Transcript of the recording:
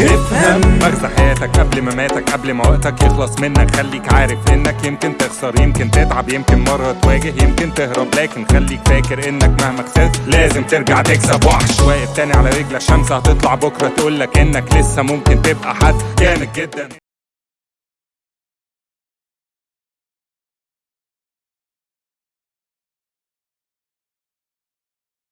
افهم. مغزى حياتك قبل ما ماتك قبل ما وقتك يخلص منك. خليك عارف انك يمكن تخسر يمكن تتعب يمكن مرة تواجه يمكن تهرب. لكن خليك فاكر انك مهما خسرت لازم ترجع تكسب. وحش واقف تاني على رجلك شمس هتطلع بكرة تقولك انك لسه ممكن تبقى حد جامد جدا.